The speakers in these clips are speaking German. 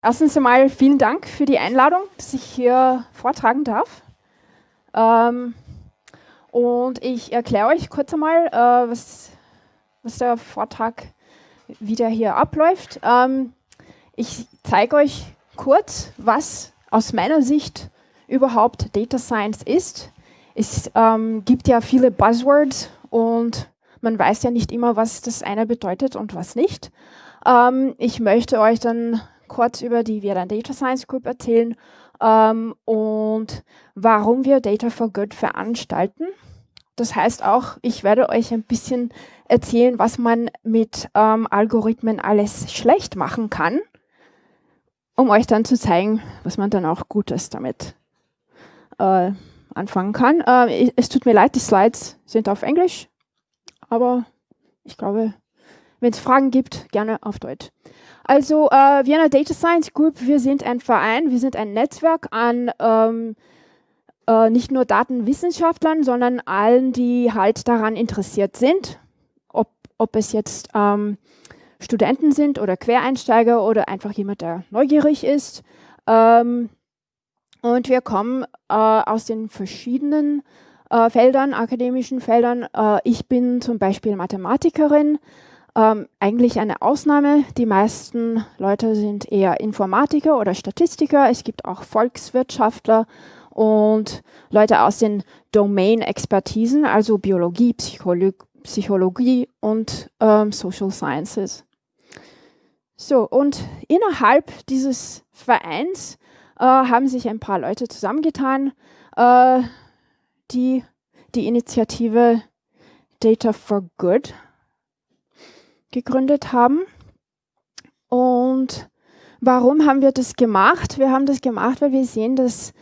Erstens einmal vielen Dank für die Einladung, dass ich hier vortragen darf. Ähm, und ich erkläre euch kurz einmal, äh, was, was der Vortrag wieder hier abläuft. Ähm, ich zeige euch kurz, was aus meiner Sicht überhaupt Data Science ist. Es ähm, gibt ja viele Buzzwords und man weiß ja nicht immer, was das eine bedeutet und was nicht. Ähm, ich möchte euch dann kurz über die Vietnam Data Science Group erzählen ähm, und warum wir Data for Good veranstalten. Das heißt auch, ich werde euch ein bisschen erzählen, was man mit ähm, Algorithmen alles schlecht machen kann, um euch dann zu zeigen, was man dann auch Gutes damit äh, anfangen kann. Äh, es tut mir leid, die Slides sind auf Englisch, aber ich glaube, wenn es Fragen gibt, gerne auf Deutsch. Also äh, Vienna Data Science Group, wir sind ein Verein, wir sind ein Netzwerk an ähm, äh, nicht nur Datenwissenschaftlern, sondern allen, die halt daran interessiert sind, ob, ob es jetzt ähm, Studenten sind oder Quereinsteiger oder einfach jemand, der neugierig ist. Ähm, und wir kommen äh, aus den verschiedenen äh, Feldern, akademischen Feldern. Äh, ich bin zum Beispiel Mathematikerin, ähm, eigentlich eine Ausnahme. Die meisten Leute sind eher Informatiker oder Statistiker. Es gibt auch Volkswirtschaftler und Leute aus den Domain-Expertisen, also Biologie, Psycholo Psychologie und ähm, Social Sciences. So, und innerhalb dieses Vereins äh, haben sich ein paar Leute zusammengetan, äh, die die Initiative Data for Good gegründet haben. Und warum haben wir das gemacht? Wir haben das gemacht, weil wir sehen, dass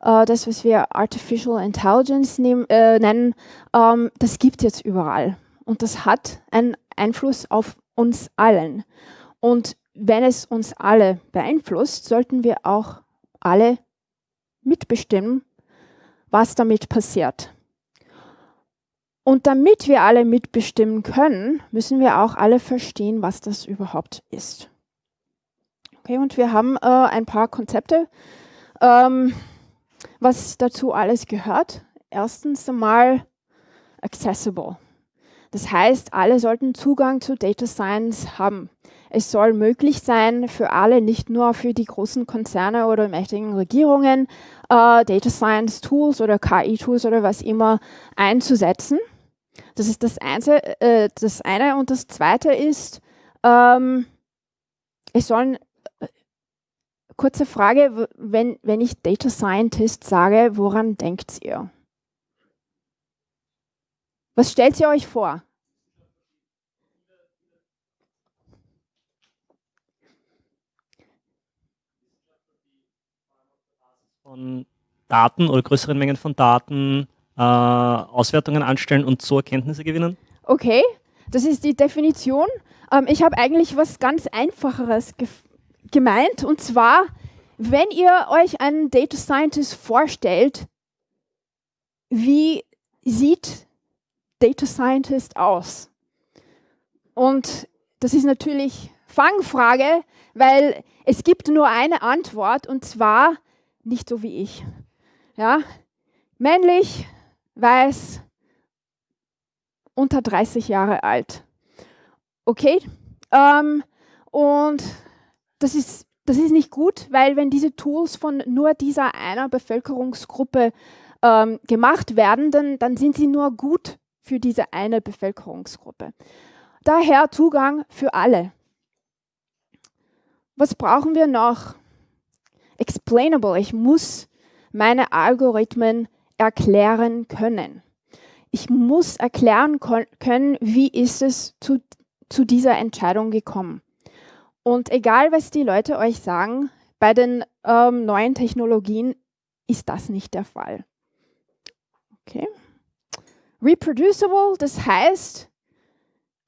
äh, das, was wir Artificial Intelligence nehm, äh, nennen, ähm, das gibt jetzt überall. Und das hat einen Einfluss auf uns allen. Und wenn es uns alle beeinflusst, sollten wir auch alle mitbestimmen, was damit passiert. Und damit wir alle mitbestimmen können, müssen wir auch alle verstehen, was das überhaupt ist. Okay, und wir haben äh, ein paar Konzepte, ähm, was dazu alles gehört. Erstens einmal accessible. Das heißt, alle sollten Zugang zu Data Science haben. Es soll möglich sein für alle, nicht nur für die großen Konzerne oder mächtigen Regierungen, äh, Data Science Tools oder KI-Tools oder was immer einzusetzen. Das ist das, Einzel äh, das eine. Und das zweite ist, ähm, es sollen, äh, kurze Frage, wenn, wenn ich Data Scientist sage, woran denkt ihr? Was stellt ihr euch vor? von Daten oder größeren Mengen von Daten äh, Auswertungen anstellen und so Erkenntnisse gewinnen? Okay, das ist die Definition. Ähm, ich habe eigentlich was ganz Einfacheres ge gemeint und zwar, wenn ihr euch einen Data Scientist vorstellt, wie sieht Data Scientist aus? Und das ist natürlich Fangfrage, weil es gibt nur eine Antwort und zwar nicht so wie ich. Ja? Männlich, weiß, unter 30 Jahre alt. Okay? Ähm, und das ist, das ist nicht gut, weil wenn diese Tools von nur dieser einer Bevölkerungsgruppe ähm, gemacht werden, dann, dann sind sie nur gut für diese eine Bevölkerungsgruppe. Daher Zugang für alle. Was brauchen wir noch? explainable. Ich muss meine Algorithmen erklären können. Ich muss erklären können, wie ist es zu, zu dieser Entscheidung gekommen. Und egal, was die Leute euch sagen, bei den ähm, neuen Technologien ist das nicht der Fall. Okay. Reproducible, das heißt,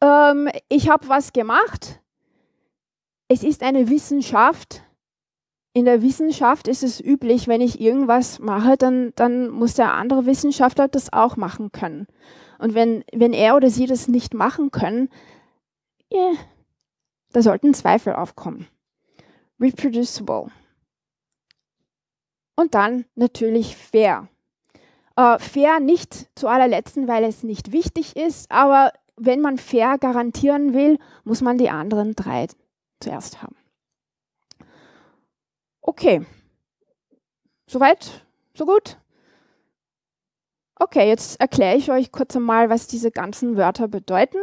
ähm, ich habe was gemacht, es ist eine Wissenschaft, in der Wissenschaft ist es üblich, wenn ich irgendwas mache, dann, dann muss der andere Wissenschaftler das auch machen können. Und wenn, wenn er oder sie das nicht machen können, yeah, da sollten Zweifel aufkommen. reproducible. Und dann natürlich fair. Äh, fair nicht zu allerletzten, weil es nicht wichtig ist, aber wenn man fair garantieren will, muss man die anderen drei zuerst haben. Okay. Soweit? So gut? Okay, jetzt erkläre ich euch kurz einmal, was diese ganzen Wörter bedeuten.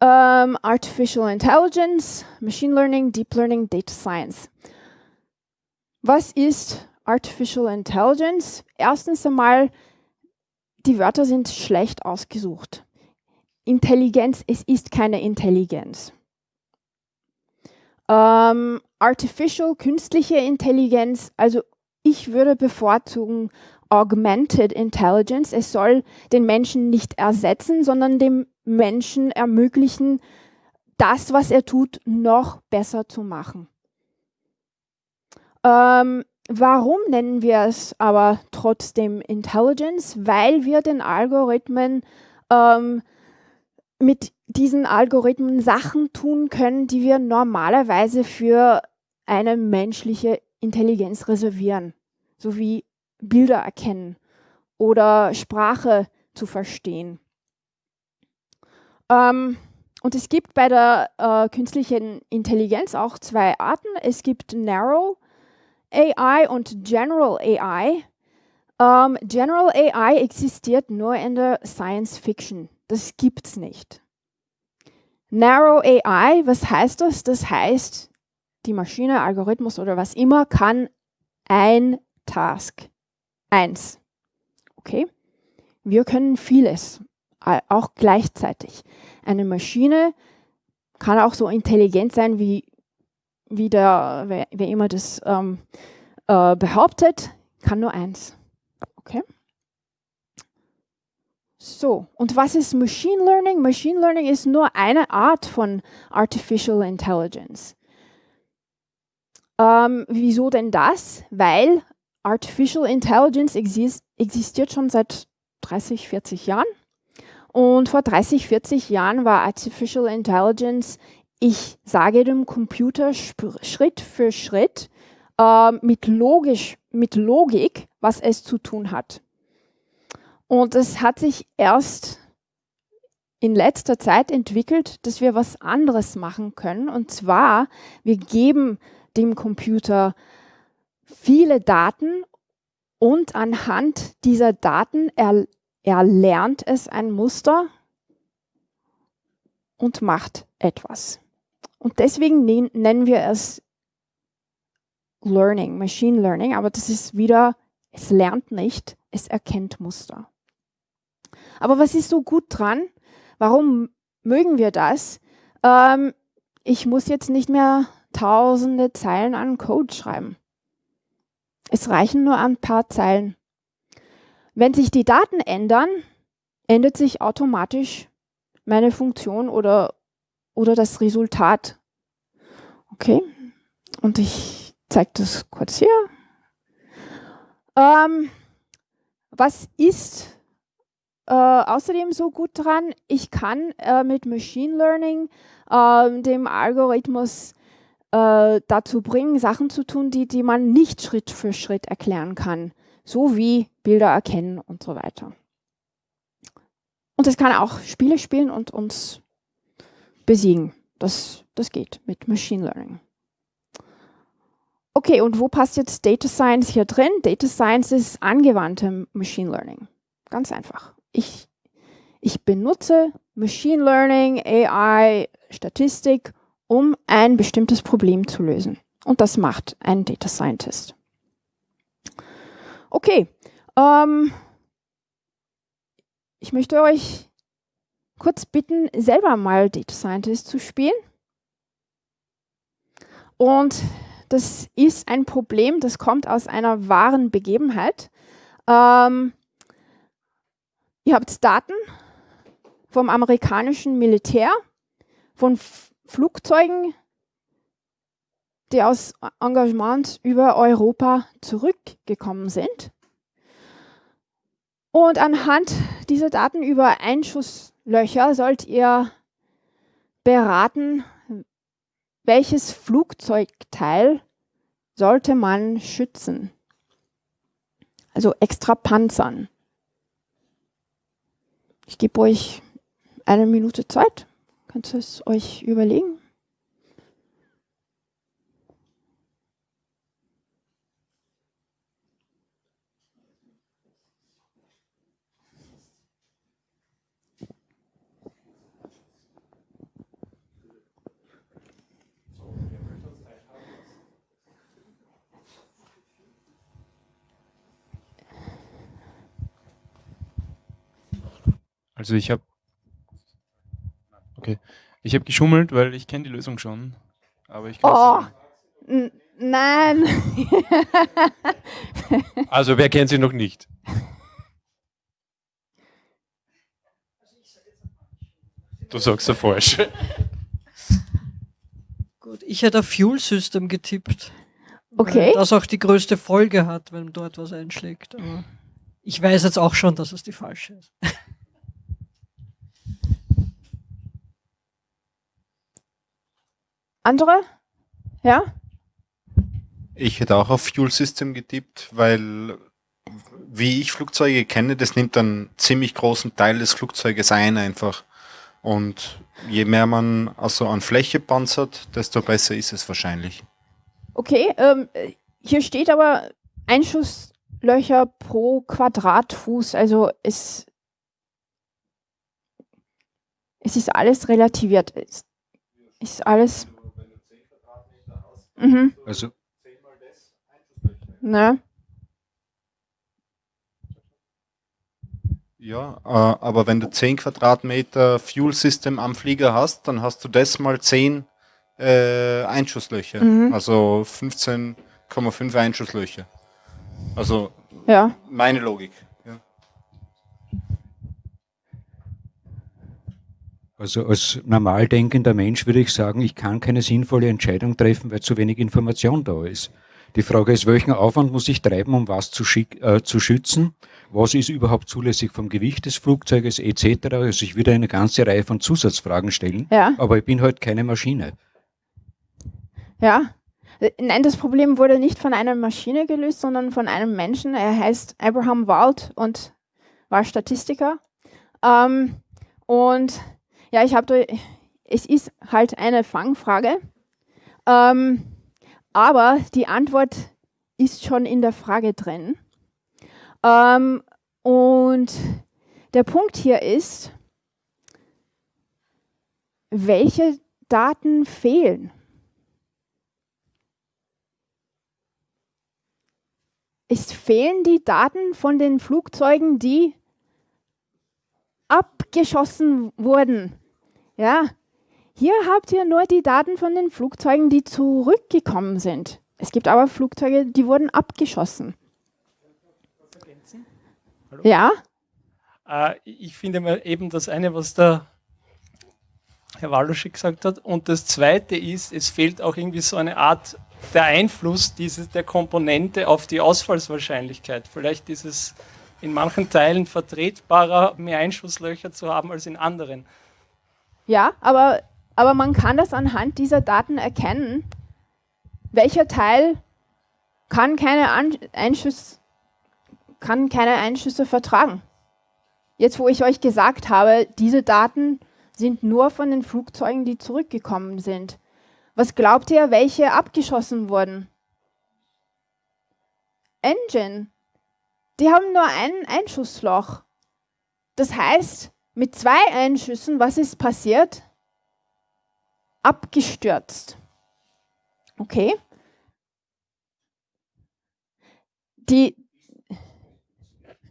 Um, Artificial Intelligence, Machine Learning, Deep Learning, Data Science. Was ist Artificial Intelligence? Erstens einmal, die Wörter sind schlecht ausgesucht. Intelligenz, es ist keine Intelligenz. Um, Artificial, künstliche Intelligenz, also ich würde bevorzugen Augmented Intelligence. Es soll den Menschen nicht ersetzen, sondern dem Menschen ermöglichen, das, was er tut, noch besser zu machen. Ähm, warum nennen wir es aber trotzdem Intelligence? Weil wir den Algorithmen ähm, mit diesen Algorithmen Sachen tun können, die wir normalerweise für eine menschliche Intelligenz reservieren, so wie Bilder erkennen oder Sprache zu verstehen. Ähm, und es gibt bei der äh, künstlichen Intelligenz auch zwei Arten. Es gibt Narrow AI und General AI. Ähm, General AI existiert nur in der Science Fiction. Das gibt es nicht. Narrow AI, was heißt das? Das heißt, die Maschine, Algorithmus oder was immer kann ein Task. Eins. Okay? Wir können vieles, auch gleichzeitig. Eine Maschine kann auch so intelligent sein, wie, wie der, wer, wer immer das ähm, äh, behauptet, kann nur eins. Okay? So, und was ist Machine Learning? Machine Learning ist nur eine Art von Artificial Intelligence. Ähm, wieso denn das? Weil Artificial Intelligence exist existiert schon seit 30, 40 Jahren. Und vor 30, 40 Jahren war Artificial Intelligence, ich sage dem Computer Schritt für Schritt äh, mit, logisch, mit Logik, was es zu tun hat. Und es hat sich erst in letzter Zeit entwickelt, dass wir was anderes machen können. Und zwar, wir geben dem Computer viele Daten und anhand dieser Daten er, erlernt es ein Muster und macht etwas. Und deswegen nennen wir es Learning, Machine Learning, aber das ist wieder, es lernt nicht, es erkennt Muster. Aber was ist so gut dran? Warum mögen wir das? Ähm, ich muss jetzt nicht mehr tausende Zeilen an Code schreiben. Es reichen nur ein paar Zeilen. Wenn sich die Daten ändern, ändert sich automatisch meine Funktion oder, oder das Resultat. Okay, und ich zeige das kurz hier. Ähm, was ist äh, außerdem so gut dran? Ich kann äh, mit Machine Learning äh, dem Algorithmus äh, dazu bringen, Sachen zu tun, die, die man nicht Schritt für Schritt erklären kann, so wie Bilder erkennen und so weiter. Und es kann auch Spiele spielen und uns besiegen. Das, das geht mit Machine Learning. Okay, und wo passt jetzt Data Science hier drin? Data Science ist angewandte Machine Learning. Ganz einfach. Ich, ich benutze Machine Learning, AI, Statistik, um ein bestimmtes Problem zu lösen. Und das macht ein Data Scientist. Okay, ähm, ich möchte euch kurz bitten, selber mal Data Scientist zu spielen. Und das ist ein Problem, das kommt aus einer wahren Begebenheit. Ähm, ihr habt Daten vom amerikanischen Militär, von Flugzeugen, die aus Engagements über Europa zurückgekommen sind. Und anhand dieser Daten über Einschusslöcher sollt ihr beraten, welches Flugzeugteil sollte man schützen? Also extra Panzern. Ich gebe euch eine Minute Zeit. Könnt ihr es euch überlegen? Also ich habe okay, ich habe geschummelt, weil ich kenne die Lösung schon. Aber ich oh, nein. also wer kennt sie noch nicht? Du sagst ja falsch. Gut, ich hätte auf Fuel System getippt. Okay. Das auch die größte Folge hat, wenn dort was einschlägt. Aber ich weiß jetzt auch schon, dass es die falsche ist. Andere? Ja? Ich hätte auch auf Fuel System getippt, weil wie ich Flugzeuge kenne, das nimmt einen ziemlich großen Teil des Flugzeuges ein einfach. Und je mehr man also an Fläche panzert, desto besser ist es wahrscheinlich. Okay, ähm, hier steht aber Einschusslöcher pro Quadratfuß. Also es, es ist alles relativiert. Es ist alles Mhm. Also. Ne? Ja, äh, aber wenn du 10 Quadratmeter Fuel System am Flieger hast, dann hast du das mal 10 äh, Einschusslöcher. Mhm. Also 15,5 Einschusslöcher. Also ja. meine Logik. Also als normal denkender Mensch würde ich sagen, ich kann keine sinnvolle Entscheidung treffen, weil zu wenig Information da ist. Die Frage ist, welchen Aufwand muss ich treiben, um was zu, äh, zu schützen? Was ist überhaupt zulässig vom Gewicht des Flugzeuges etc.? Also ich würde eine ganze Reihe von Zusatzfragen stellen, ja. aber ich bin halt keine Maschine. Ja, Nein, das Problem wurde nicht von einer Maschine gelöst, sondern von einem Menschen. Er heißt Abraham Wald und war Statistiker. Ähm, und ja, ich habe, es ist halt eine Fangfrage, ähm, aber die Antwort ist schon in der Frage drin. Ähm, und der Punkt hier ist, welche Daten fehlen? Es fehlen die Daten von den Flugzeugen, die abgeschossen wurden. Ja, hier habt ihr nur die Daten von den Flugzeugen, die zurückgekommen sind. Es gibt aber Flugzeuge, die wurden abgeschossen. Hallo? Ja? Äh, ich finde mal eben das eine, was der Herr Waluschik gesagt hat. Und das zweite ist, es fehlt auch irgendwie so eine Art der Einfluss dieses, der Komponente auf die Ausfallswahrscheinlichkeit. Vielleicht ist es in manchen Teilen vertretbarer, mehr Einschusslöcher zu haben als in anderen. Ja, aber, aber man kann das anhand dieser Daten erkennen, welcher Teil kann keine, An kann keine Einschüsse vertragen. Jetzt, wo ich euch gesagt habe, diese Daten sind nur von den Flugzeugen, die zurückgekommen sind. Was glaubt ihr, welche abgeschossen wurden? Engine. Die haben nur ein Einschussloch. Das heißt, mit zwei Einschüssen, was ist passiert? Abgestürzt. Okay. Die,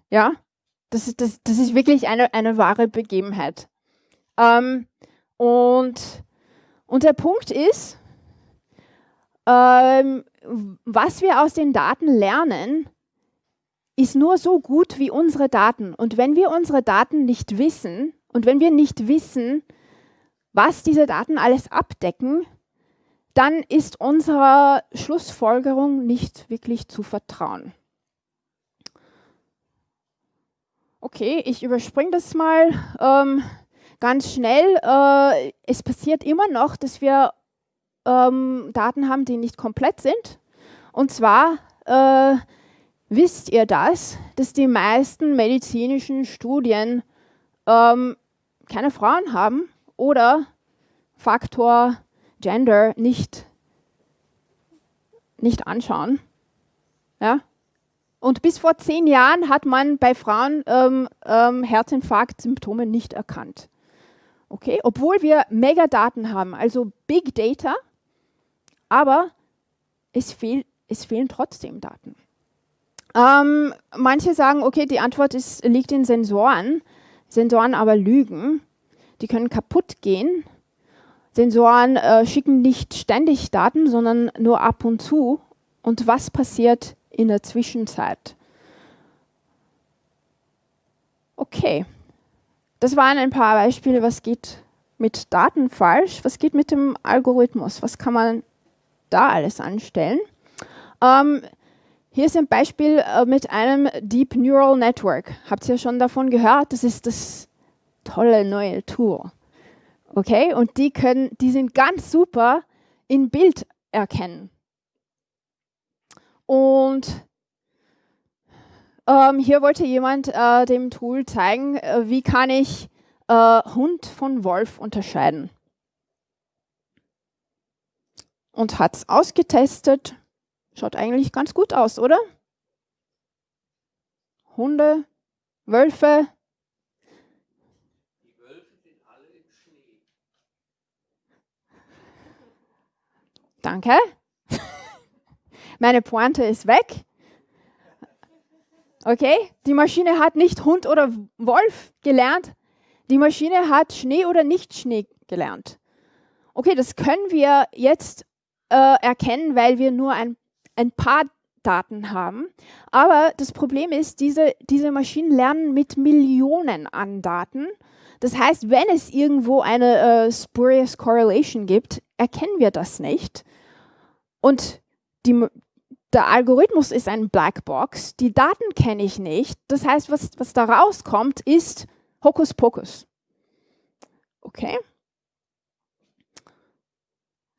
ja, das ist, das, das ist wirklich eine, eine wahre Begebenheit. Ähm, und, und der Punkt ist, ähm, was wir aus den Daten lernen, ist nur so gut wie unsere Daten. Und wenn wir unsere Daten nicht wissen und wenn wir nicht wissen, was diese Daten alles abdecken, dann ist unserer Schlussfolgerung nicht wirklich zu vertrauen. Okay, ich überspringe das mal ähm, ganz schnell. Äh, es passiert immer noch, dass wir ähm, Daten haben, die nicht komplett sind. Und zwar äh, wisst ihr das, dass die meisten medizinischen Studien ähm, keine Frauen haben oder Faktor Gender nicht, nicht anschauen. Ja? Und bis vor zehn Jahren hat man bei Frauen ähm, ähm, Herzinfarkt-Symptome nicht erkannt. Okay, obwohl wir Megadaten haben, also Big Data, aber es, fehl, es fehlen trotzdem Daten. Ähm, manche sagen, okay, die Antwort ist, liegt in Sensoren. Sensoren aber lügen. Die können kaputt gehen. Sensoren äh, schicken nicht ständig Daten, sondern nur ab und zu. Und was passiert in der Zwischenzeit? Okay, das waren ein paar Beispiele, was geht mit Daten falsch, was geht mit dem Algorithmus, was kann man da alles anstellen. Ähm, hier ist ein Beispiel äh, mit einem Deep Neural Network. Habt ihr schon davon gehört? Das ist das tolle neue Tool. Okay, und die können, die sind ganz super in Bild erkennen. Und ähm, hier wollte jemand äh, dem Tool zeigen, äh, wie kann ich äh, Hund von Wolf unterscheiden. Und hat es ausgetestet Schaut eigentlich ganz gut aus, oder? Hunde, Wölfe. Die Wölfe sind alle im Schnee. Danke. Meine Pointe ist weg. Okay, die Maschine hat nicht Hund oder Wolf gelernt. Die Maschine hat Schnee oder nicht Schnee gelernt. Okay, das können wir jetzt äh, erkennen, weil wir nur ein ein paar Daten haben. Aber das Problem ist, diese, diese Maschinen lernen mit Millionen an Daten. Das heißt, wenn es irgendwo eine äh, spurious correlation gibt, erkennen wir das nicht. Und die, der Algorithmus ist ein Blackbox. Die Daten kenne ich nicht. Das heißt, was, was da rauskommt, ist Hokuspokus. Okay.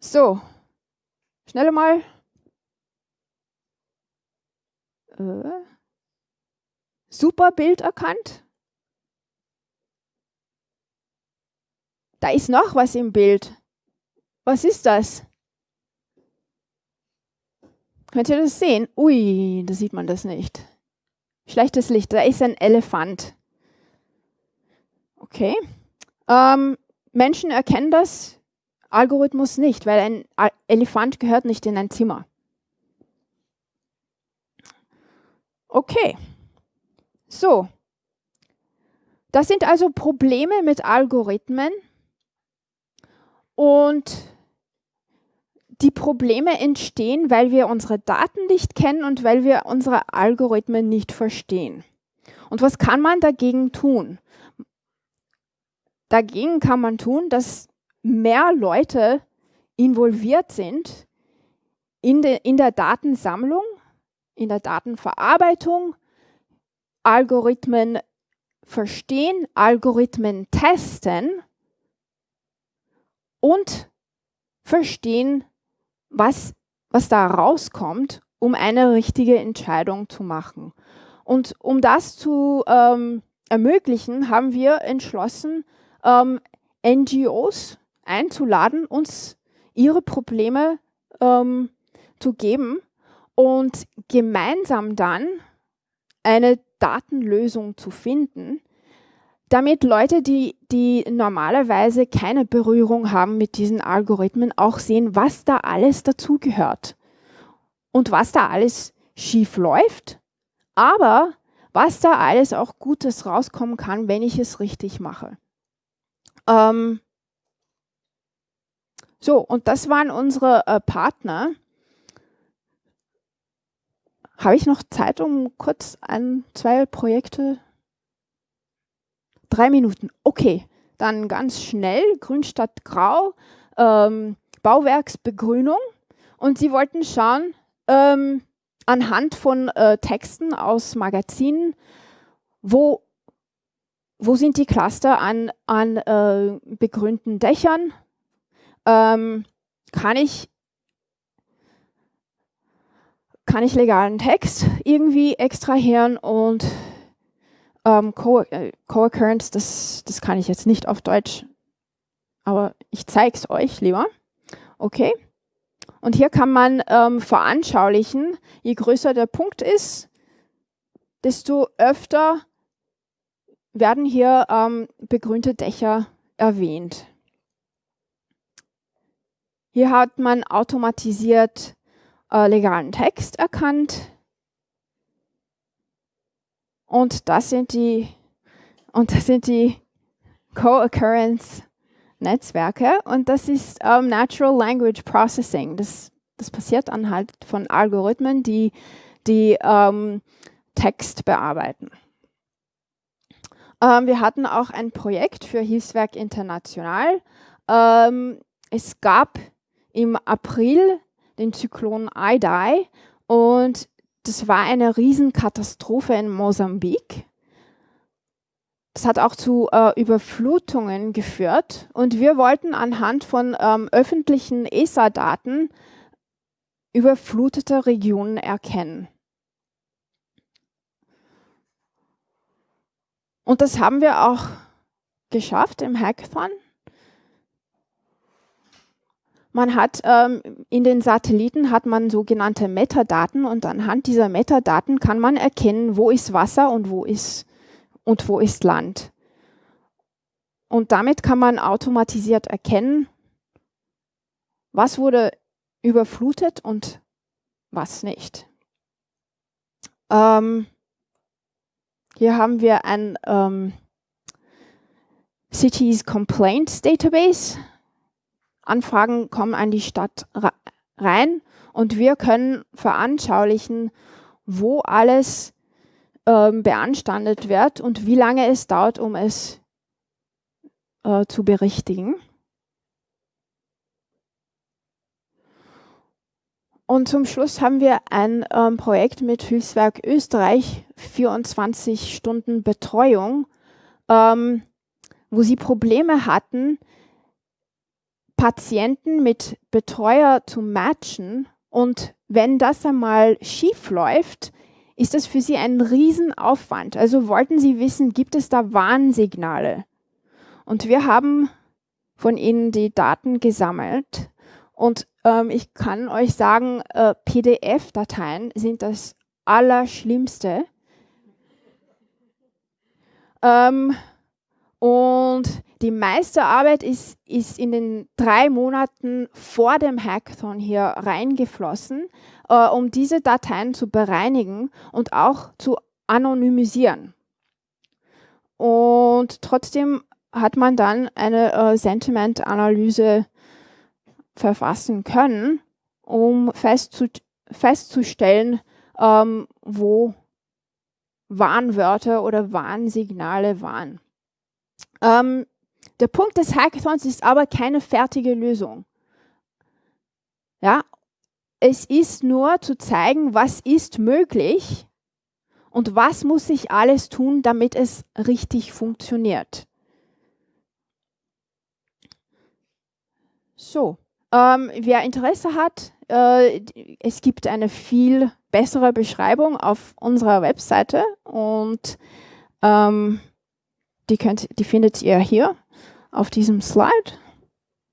So, schnell mal Äh, super Bild erkannt. Da ist noch was im Bild. Was ist das? Könnt ihr das sehen? Ui, da sieht man das nicht. Schlechtes Licht, da ist ein Elefant. Okay. Ähm, Menschen erkennen das, Algorithmus nicht, weil ein Elefant gehört nicht in ein Zimmer. Okay. So. Das sind also Probleme mit Algorithmen. Und die Probleme entstehen, weil wir unsere Daten nicht kennen und weil wir unsere Algorithmen nicht verstehen. Und was kann man dagegen tun? Dagegen kann man tun, dass mehr Leute involviert sind in, de, in der Datensammlung in der Datenverarbeitung, Algorithmen verstehen, Algorithmen testen und verstehen, was, was da rauskommt, um eine richtige Entscheidung zu machen. Und um das zu ähm, ermöglichen, haben wir entschlossen, ähm, NGOs einzuladen, uns ihre Probleme ähm, zu geben und gemeinsam dann eine Datenlösung zu finden, damit Leute, die, die normalerweise keine Berührung haben mit diesen Algorithmen, auch sehen, was da alles dazugehört und was da alles schief läuft, aber was da alles auch Gutes rauskommen kann, wenn ich es richtig mache. Ähm so, und das waren unsere äh, Partner. Habe ich noch Zeit, um kurz ein, zwei Projekte? Drei Minuten. Okay, dann ganz schnell. Grünstadt Grau, ähm, Bauwerksbegrünung. Und Sie wollten schauen, ähm, anhand von äh, Texten aus Magazinen, wo, wo sind die Cluster an, an äh, begrünten Dächern, ähm, kann ich kann ich legalen Text irgendwie extrahieren und ähm, äh, Co-Occurrence, das, das kann ich jetzt nicht auf Deutsch, aber ich zeige es euch lieber. Okay. Und hier kann man ähm, veranschaulichen, je größer der Punkt ist, desto öfter werden hier ähm, begrünte Dächer erwähnt. Hier hat man automatisiert äh, legalen Text erkannt. Und das sind die, und das sind die Co-Occurrence Netzwerke und das ist ähm, Natural Language Processing. Das, das passiert anhand von Algorithmen, die, die ähm, Text bearbeiten. Ähm, wir hatten auch ein Projekt für Hilfswerk International. Ähm, es gab im April den Zyklon Idai und das war eine Riesenkatastrophe in Mosambik. Das hat auch zu äh, Überflutungen geführt und wir wollten anhand von ähm, öffentlichen ESA-Daten überflutete Regionen erkennen. Und das haben wir auch geschafft im Hackathon. Man hat ähm, in den Satelliten hat man sogenannte Metadaten und anhand dieser Metadaten kann man erkennen, wo ist Wasser und wo ist und wo ist Land. Und damit kann man automatisiert erkennen, was wurde überflutet und was nicht. Ähm, hier haben wir ein ähm, Cities Complaints Database. Anfragen kommen an die Stadt rein und wir können veranschaulichen, wo alles ähm, beanstandet wird und wie lange es dauert, um es äh, zu berichtigen. Und zum Schluss haben wir ein ähm, Projekt mit Hilfswerk Österreich, 24 Stunden Betreuung, ähm, wo sie Probleme hatten, Patienten mit Betreuer zu matchen. Und wenn das einmal schief läuft, ist das für sie ein Riesenaufwand. Also wollten sie wissen, gibt es da Warnsignale? Und wir haben von ihnen die Daten gesammelt. Und ähm, ich kann euch sagen, äh, PDF-Dateien sind das Allerschlimmste. Ähm, und die meiste Arbeit ist, ist in den drei Monaten vor dem Hackathon hier reingeflossen, äh, um diese Dateien zu bereinigen und auch zu anonymisieren. Und trotzdem hat man dann eine äh, Sentiment-Analyse verfassen können, um festzu festzustellen, ähm, wo Warnwörter oder Warnsignale waren. Ähm, der Punkt des Hackathons ist aber keine fertige Lösung. Ja, es ist nur zu zeigen, was ist möglich und was muss ich alles tun, damit es richtig funktioniert. So, ähm, wer Interesse hat, äh, es gibt eine viel bessere Beschreibung auf unserer Webseite und ähm, die, könnt, die findet ihr hier auf diesem Slide.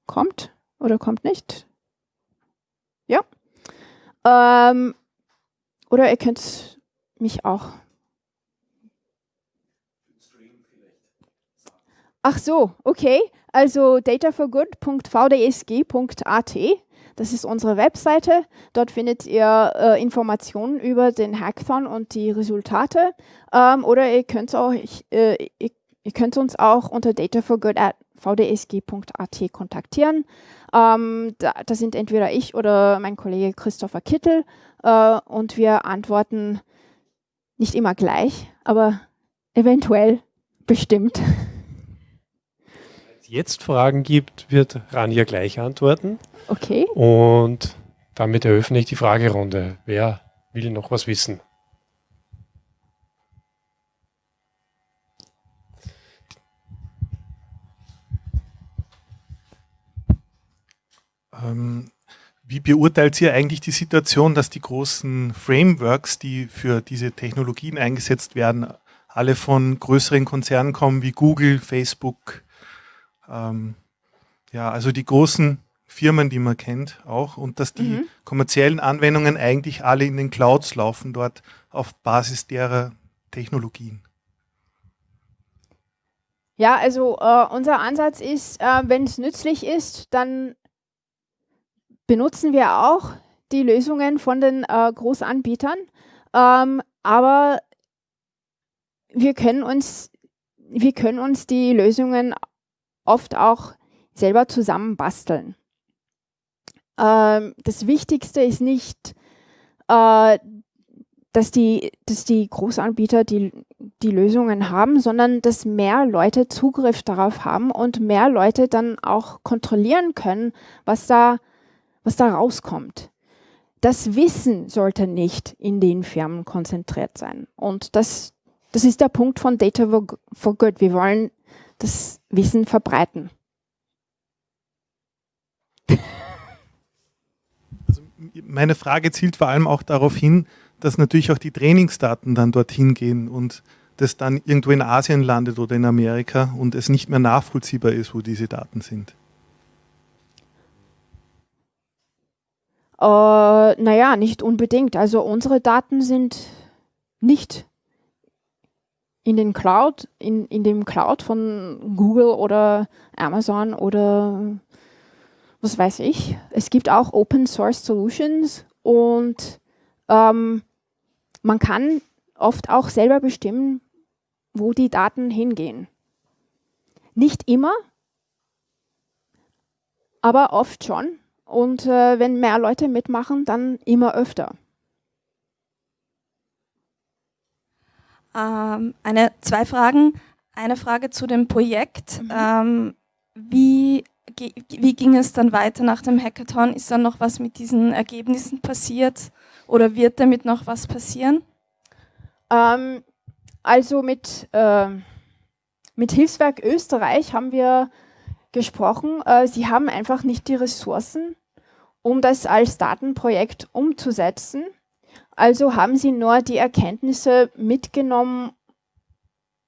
Kommt oder kommt nicht? Ja. Ähm, oder ihr könnt mich auch. Ach so, okay. Also dataforgood.vdsg.at, das ist unsere Webseite. Dort findet ihr äh, Informationen über den Hackathon und die Resultate. Ähm, oder ihr könnt, auch, äh, ihr, ihr könnt uns auch unter dataforgood.vdsg.at kontaktieren. Ähm, da, da, sind entweder ich oder mein Kollege Christopher Kittel äh, und wir antworten nicht immer gleich, aber eventuell bestimmt. Wenn es jetzt Fragen gibt, wird Rania gleich antworten. Okay. Und damit eröffne ich die Fragerunde. Wer will noch was wissen? Ähm, wie beurteilt ihr eigentlich die Situation, dass die großen Frameworks, die für diese Technologien eingesetzt werden, alle von größeren Konzernen kommen wie Google, Facebook, ähm, ja, also die großen Firmen, die man kennt, auch, und dass die Mhm. kommerziellen Anwendungen eigentlich alle in den Clouds laufen, dort auf Basis derer Technologien. Ja, also äh, unser Ansatz ist, äh, wenn es nützlich ist, dann benutzen wir auch die Lösungen von den äh, Großanbietern. Ähm, aber wir können uns, wir können uns die Lösungen oft auch selber zusammen basteln. Ähm, das Wichtigste ist nicht, äh, dass, die, dass die Großanbieter die, die Lösungen haben, sondern dass mehr Leute Zugriff darauf haben und mehr Leute dann auch kontrollieren können, was da, was da rauskommt. Das Wissen sollte nicht in den Firmen konzentriert sein. Und das, das ist der Punkt von Data for- Good. Wir wollen das Wissen verbreiten. Meine Frage zielt vor allem auch darauf hin, dass natürlich auch die Trainingsdaten dann dorthin gehen und das dann irgendwo in Asien landet oder in Amerika und es nicht mehr nachvollziehbar ist, wo diese Daten sind. Äh, naja, nicht unbedingt. Also unsere Daten sind nicht in den Cloud, in, in dem Cloud von Google oder Amazon oder was weiß ich. Es gibt auch Open Source Solutions und ähm, man kann oft auch selber bestimmen, wo die Daten hingehen. Nicht immer, aber oft schon. Und äh, wenn mehr Leute mitmachen, dann immer öfter. Ähm, eine, zwei Fragen. Eine Frage zu dem Projekt. Ähm, wie, wie ging es dann weiter nach dem Hackathon? Ist dann noch was mit diesen Ergebnissen passiert oder wird damit noch was passieren? Ähm, also mit, äh, mit Hilfswerk Österreich haben wir gesprochen. Äh, sie haben einfach nicht die Ressourcen, um das als Datenprojekt umzusetzen. Also haben sie nur die Erkenntnisse mitgenommen,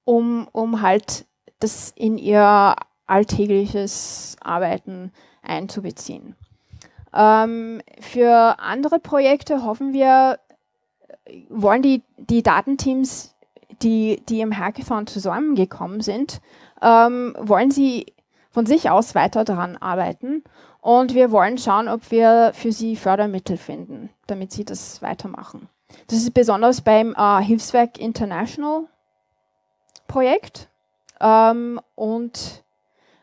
um, um halt das in ihr alltägliches Arbeiten einzubeziehen. Ähm, für andere Projekte hoffen wir, wollen die, die Datenteams, die, die im Hackathon zusammengekommen sind, ähm, wollen sie von sich aus weiter daran arbeiten. Und wir wollen schauen, ob wir für sie Fördermittel finden, damit sie das weitermachen. Das ist besonders beim äh, Hilfswerk International Projekt. Ähm, und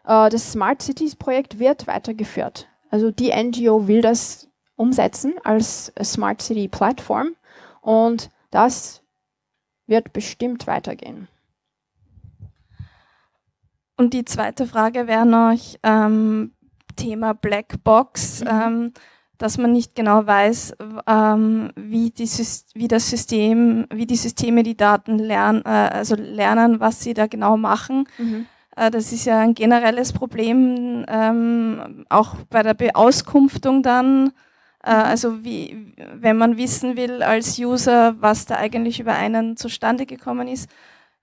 äh, das Smart Cities Projekt wird weitergeführt. Also die NGO will das umsetzen als Smart City Plattform und das wird bestimmt weitergehen. Und die zweite Frage wäre noch ähm, Thema Blackbox, ähm, dass man nicht genau weiß, ähm, wie, die, wie das System, wie die Systeme die Daten lernen, äh, also lernen, was sie da genau machen. Äh, das ist ja ein generelles Problem, ähm, auch bei der Beauskunftung dann. Äh, also wie, wenn man wissen will als User, was da eigentlich über einen zustande gekommen ist,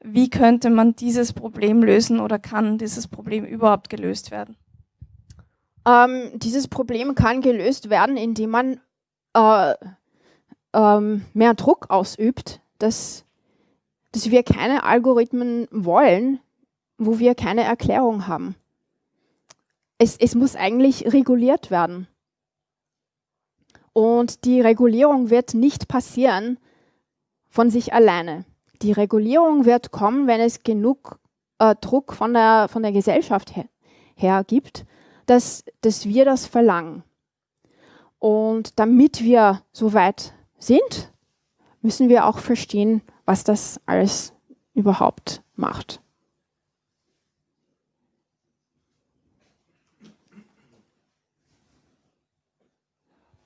wie könnte man dieses Problem lösen oder kann dieses Problem überhaupt gelöst werden? Ähm, dieses Problem kann gelöst werden, indem man äh, ähm, mehr Druck ausübt, dass, dass wir keine Algorithmen wollen, wo wir keine Erklärung haben. Es, es muss eigentlich reguliert werden. Und die Regulierung wird nicht passieren von sich alleine. Die Regulierung wird kommen, wenn es genug äh, Druck von der, von der Gesellschaft her, her gibt, dass, dass wir das verlangen. Und damit wir so weit sind, müssen wir auch verstehen, was das alles überhaupt macht.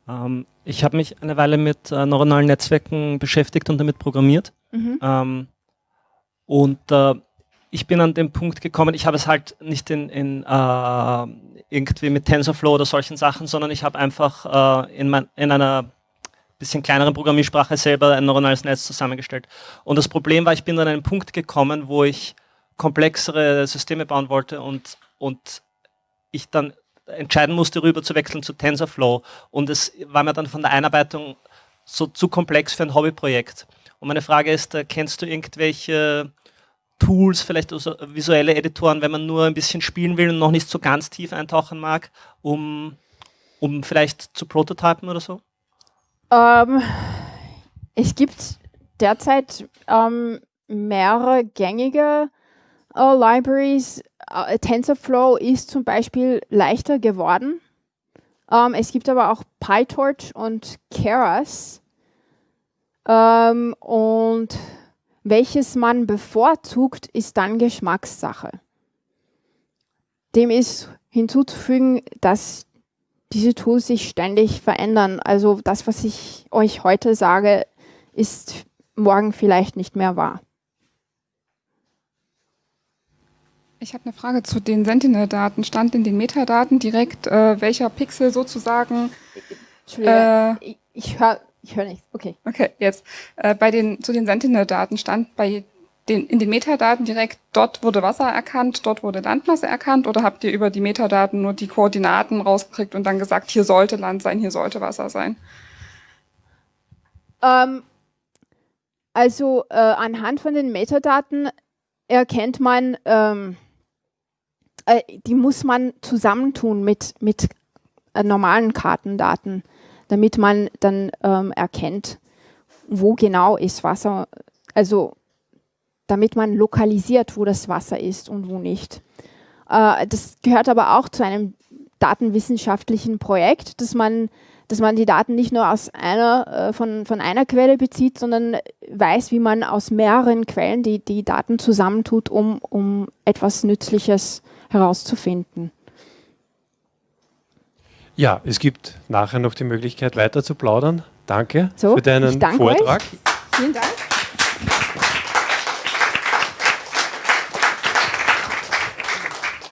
Ähm, ich habe mich eine Weile mit äh, neuronalen Netzwerken beschäftigt und damit programmiert. Mhm. Ähm, und äh, ich bin an den Punkt gekommen, ich habe es halt nicht in, in äh, irgendwie mit TensorFlow oder solchen Sachen, sondern ich habe einfach äh, in, mein, in einer bisschen kleineren Programmiersprache selber ein neuronales Netz zusammengestellt. Und das Problem war, ich bin an einen Punkt gekommen, wo ich komplexere Systeme bauen wollte und, und ich dann entscheiden musste, rüber zu wechseln zu TensorFlow. Und es war mir dann von der Einarbeitung so zu komplex für ein Hobbyprojekt. Und meine Frage ist, äh, kennst du irgendwelche Tools, vielleicht also visuelle Editoren, wenn man nur ein bisschen spielen will und noch nicht so ganz tief eintauchen mag, um, um vielleicht zu prototypen oder so? Ähm, es gibt derzeit ähm, mehrere gängige äh, Libraries. Äh, TensorFlow ist zum Beispiel leichter geworden. Ähm, es gibt aber auch PyTorch und Keras. Ähm, und welches man bevorzugt, ist dann Geschmackssache. Dem ist hinzuzufügen, dass diese Tools sich ständig verändern. Also das, was ich euch heute sage, ist morgen vielleicht nicht mehr wahr. Ich habe eine Frage zu den Sentinel-Daten. Stand in den Metadaten direkt, äh, welcher Pixel sozusagen... Entschuldigung, äh, ich, ich höre ich hör nichts. Okay. Okay, jetzt. Äh, bei den, zu den Sentinel-Daten stand bei den, in den Metadaten direkt, dort wurde Wasser erkannt, dort wurde Landmasse erkannt oder habt ihr über die Metadaten nur die Koordinaten rausgekriegt und dann gesagt, hier sollte Land sein, hier sollte Wasser sein? Ähm, also äh, anhand von den Metadaten erkennt man, ähm, äh, die muss man zusammentun mit, mit äh, normalen Kartendaten, damit man dann ähm, erkennt, wo genau ist Wasser. Also damit man lokalisiert, wo das Wasser ist und wo nicht. Äh, das gehört aber auch zu einem datenwissenschaftlichen Projekt, dass man, dass man die Daten nicht nur aus einer, äh, von, von einer Quelle bezieht, sondern weiß, wie man aus mehreren Quellen die, die Daten zusammentut, um, um etwas Nützliches herauszufinden. Ja, es gibt nachher noch die Möglichkeit weiter zu plaudern. Danke so, für deinen danke Vortrag. Euch. Vielen Dank.